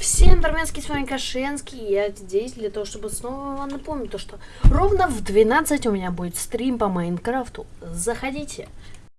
Всем барменский, с вами Кашенский, я здесь для того, чтобы снова вам напомнить, то, что ровно в 12 у меня будет стрим по Майнкрафту. Заходите.